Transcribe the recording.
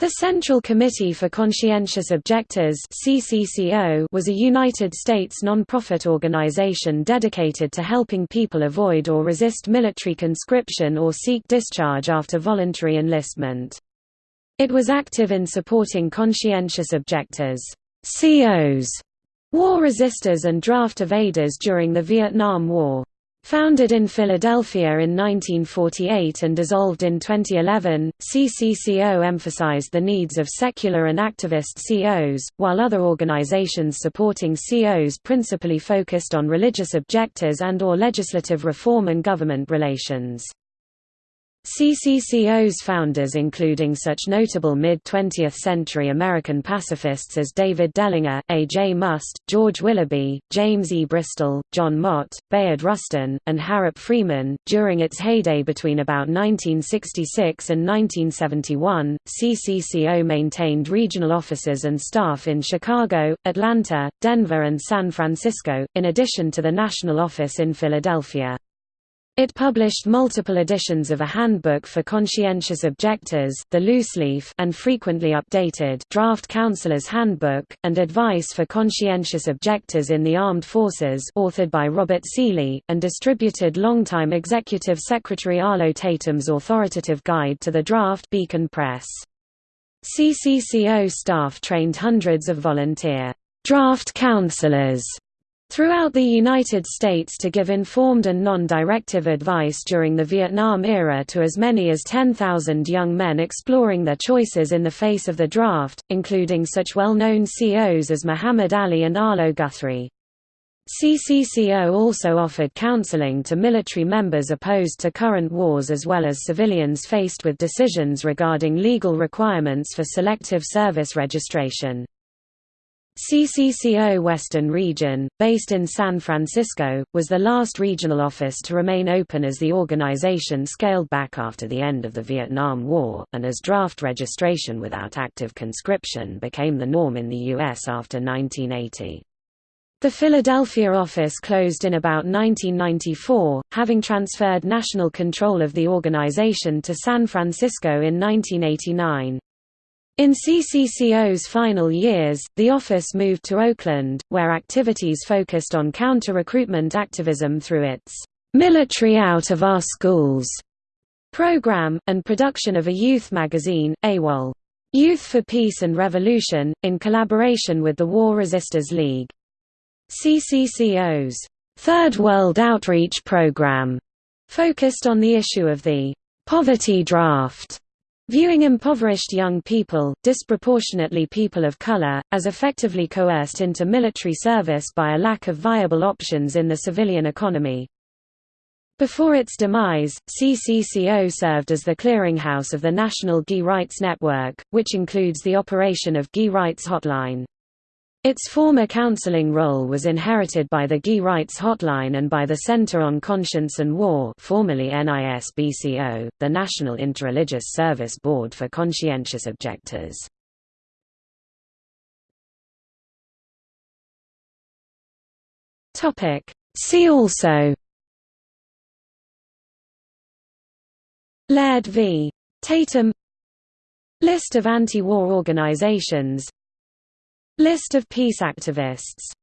The Central Committee for Conscientious Objectors was a United States non-profit organization dedicated to helping people avoid or resist military conscription or seek discharge after voluntary enlistment. It was active in supporting conscientious objectors COs, war resistors and draft evaders during the Vietnam War. Founded in Philadelphia in 1948 and dissolved in 2011, CCCO emphasized the needs of secular and activist COs, while other organizations supporting COs principally focused on religious objectors and or legislative reform and government relations. CCCO's founders including such notable mid-20th century American pacifists as David Dellinger, A. J. Muste, George Willoughby, James E. Bristol, John Mott, Bayard Rustin, and Harrop Freeman. During its heyday between about 1966 and 1971, CCCO maintained regional offices and staff in Chicago, Atlanta, Denver and San Francisco, in addition to the national office in Philadelphia. It published multiple editions of a handbook for conscientious objectors the looseleaf and frequently updated Draft Counselor's Handbook, and Advice for Conscientious Objectors in the Armed Forces authored by Robert Seeley, and distributed longtime Executive Secretary Arlo Tatum's authoritative guide to the draft Beacon Press. CCCO staff trained hundreds of volunteer draft counselors throughout the United States to give informed and non-directive advice during the Vietnam era to as many as 10,000 young men exploring their choices in the face of the draft, including such well-known COs as Muhammad Ali and Arlo Guthrie. CCCO also offered counseling to military members opposed to current wars as well as civilians faced with decisions regarding legal requirements for selective service registration. CCCO Western Region, based in San Francisco, was the last regional office to remain open as the organization scaled back after the end of the Vietnam War, and as draft registration without active conscription became the norm in the U.S. after 1980. The Philadelphia office closed in about 1994, having transferred national control of the organization to San Francisco in 1989. In CCCO's final years, the office moved to Oakland, where activities focused on counter-recruitment activism through its "'Military Out of Our Schools' program, and production of a youth magazine, AWOL. Youth for Peace and Revolution, in collaboration with the War Resisters League. CCCO's Third World Outreach Program focused on the issue of the poverty draft Viewing impoverished young people, disproportionately people of color, as effectively coerced into military service by a lack of viable options in the civilian economy. Before its demise, CCCO served as the clearinghouse of the National GI Rights Network, which includes the operation of GI Rights Hotline. Its former counseling role was inherited by the GI Rights Hotline and by the Center on Conscience and War formerly NISBCO, the National Interreligious Service Board for Conscientious Objectors. See also Laird v. Tatum List of anti-war organizations List of peace activists